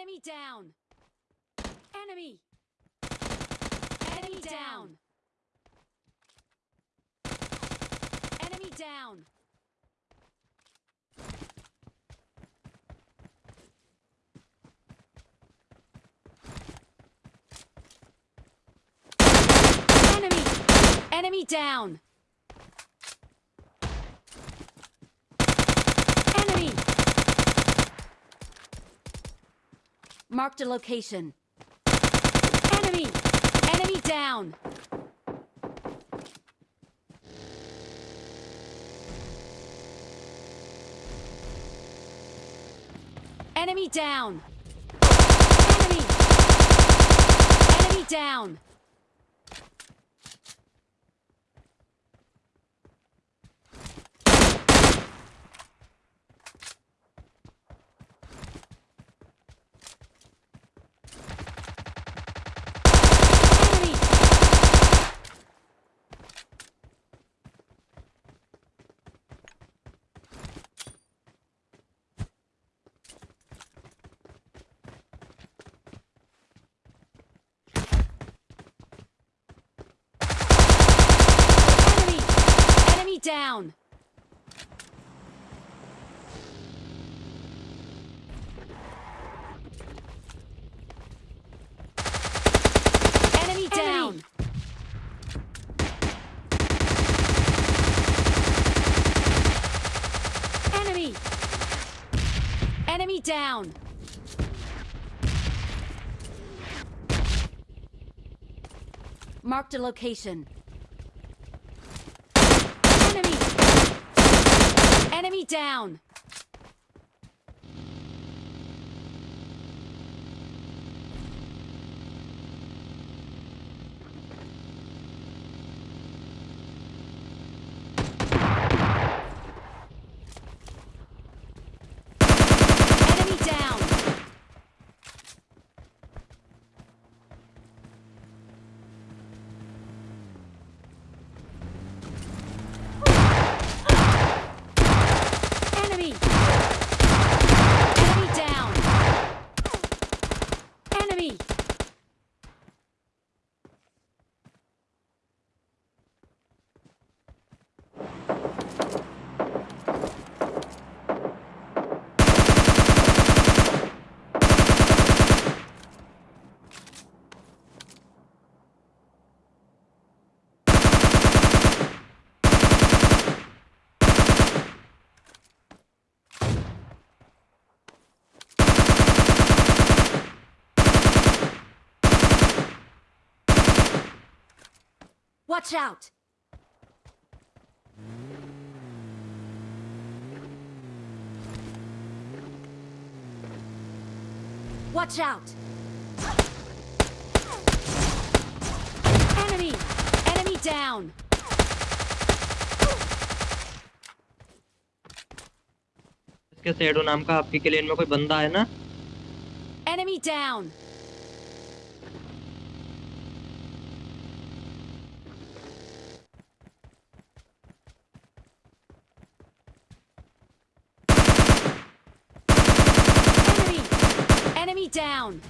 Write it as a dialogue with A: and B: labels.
A: Enemy down. Enemy. Enemy down. Enemy down. Enemy. Enemy down. Enemy. Marked a location. Enemy. Enemy down. Enemy down. Enemy. Enemy down. Enemy. Enemy. Enemy down. Enemy down. Enemy. Enemy down. Marked a location. Enemy. Enemy down. Enemy down. Enemy. Enemy down. Enemy. Watch out. Watch out. Enemy. Enemy down.
B: इसके shadow नाम का आपकी Klein में कोई बंदा है ना
A: Enemy down. Down.